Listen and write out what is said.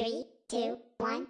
Three, two, one.